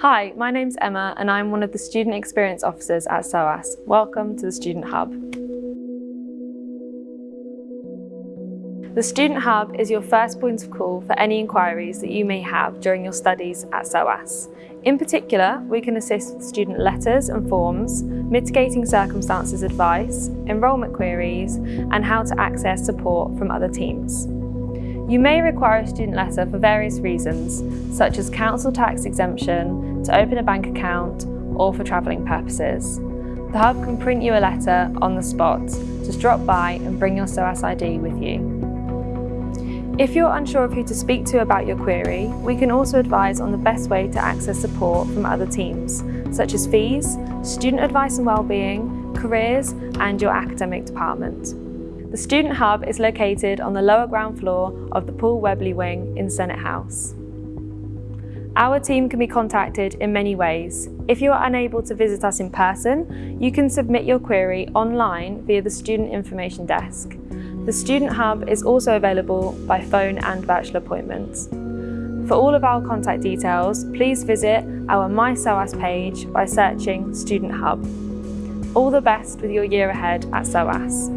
Hi, my name's Emma and I'm one of the Student Experience Officers at SOAS. Welcome to the Student Hub. The Student Hub is your first point of call for any inquiries that you may have during your studies at SOAS. In particular, we can assist with student letters and forms, mitigating circumstances advice, enrolment queries, and how to access support from other teams. You may require a student letter for various reasons, such as council tax exemption, to open a bank account, or for travelling purposes. The Hub can print you a letter on the spot. Just drop by and bring your SOAS ID with you. If you're unsure of who to speak to about your query, we can also advise on the best way to access support from other teams, such as fees, student advice and wellbeing, careers and your academic department. The Student Hub is located on the lower ground floor of the Paul Webley Wing in Senate House. Our team can be contacted in many ways. If you are unable to visit us in person, you can submit your query online via the Student Information Desk. The Student Hub is also available by phone and virtual appointments. For all of our contact details, please visit our My SOAS page by searching Student Hub. All the best with your year ahead at SOAS.